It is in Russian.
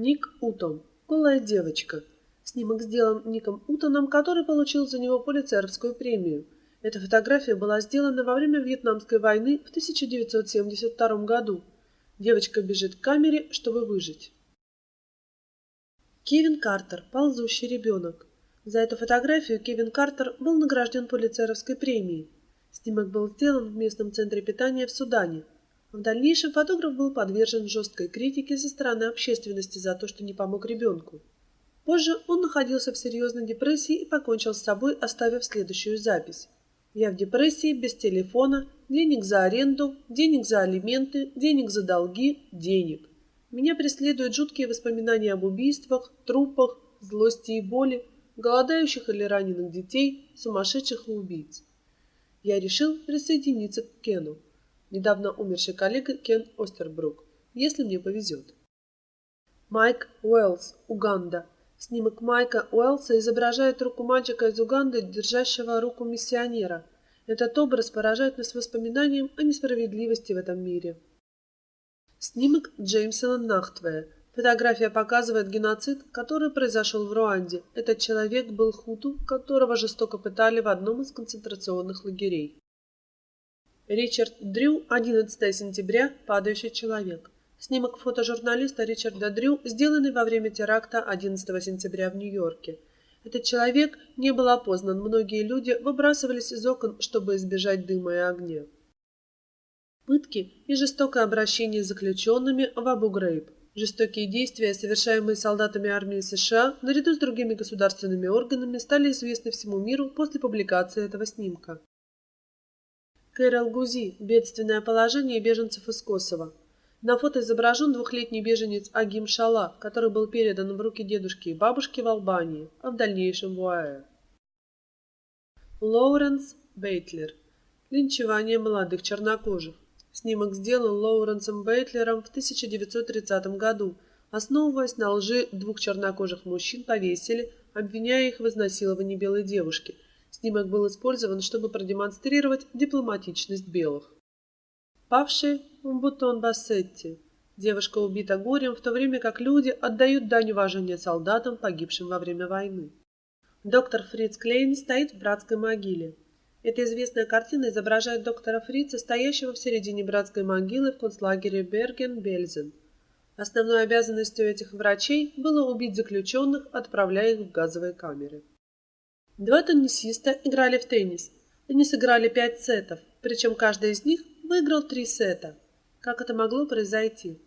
Ник Утон. Голая девочка. Снимок сделан Ником Утоном, который получил за него полицейскую премию. Эта фотография была сделана во время Вьетнамской войны в 1972 году. Девочка бежит к камере, чтобы выжить. Кевин Картер. Ползущий ребенок. За эту фотографию Кевин Картер был награжден полицейской премией. Снимок был сделан в местном центре питания в Судане. В дальнейшем фотограф был подвержен жесткой критике со стороны общественности за то, что не помог ребенку. Позже он находился в серьезной депрессии и покончил с собой, оставив следующую запись. «Я в депрессии, без телефона, денег за аренду, денег за алименты, денег за долги, денег. Меня преследуют жуткие воспоминания об убийствах, трупах, злости и боли, голодающих или раненых детей, сумасшедших и убийц. Я решил присоединиться к Кену недавно умерший коллега Кен Остербрук, если мне повезет. Майк Уэллс, Уганда. Снимок Майка Уэллса изображает руку мальчика из Уганды, держащего руку миссионера. Этот образ поражает нас воспоминанием о несправедливости в этом мире. Снимок Джеймсона Нахтвея. Фотография показывает геноцид, который произошел в Руанде. Этот человек был хуту, которого жестоко пытали в одном из концентрационных лагерей. Ричард Дрю, 11 сентября, падающий человек. Снимок фотожурналиста Ричарда Дрю, сделанный во время теракта 11 сентября в Нью-Йорке. Этот человек не был опознан, многие люди выбрасывались из окон, чтобы избежать дыма и огня. Пытки и жестокое обращение с заключенными в Абу-Грейб. Жестокие действия, совершаемые солдатами армии США, наряду с другими государственными органами, стали известны всему миру после публикации этого снимка. Кэрол Гузи. Бедственное положение беженцев из Косово. На фото изображен двухлетний беженец Агим Шала, который был передан в руки дедушки и бабушки в Албании, а в дальнейшем в УАЭ. Лоуренс Бейтлер. Линчевание молодых чернокожих. Снимок сделан Лоуренсом Бейтлером в 1930 году, основываясь на лжи двух чернокожих мужчин повесили, обвиняя их в изнасиловании белой девушки – Снимок был использован, чтобы продемонстрировать дипломатичность белых. Павший Бутон Бассетти. Девушка убита горем, в то время как люди отдают дань уважения солдатам, погибшим во время войны. Доктор Фриц Клейн стоит в братской могиле. Эта известная картина изображает доктора Фрица, стоящего в середине братской могилы в концлагере Берген-Бельзен. Основной обязанностью этих врачей было убить заключенных, отправляя их в газовые камеры. Два теннисиста играли в теннис. Они сыграли пять сетов, причем каждый из них выиграл три сета. Как это могло произойти?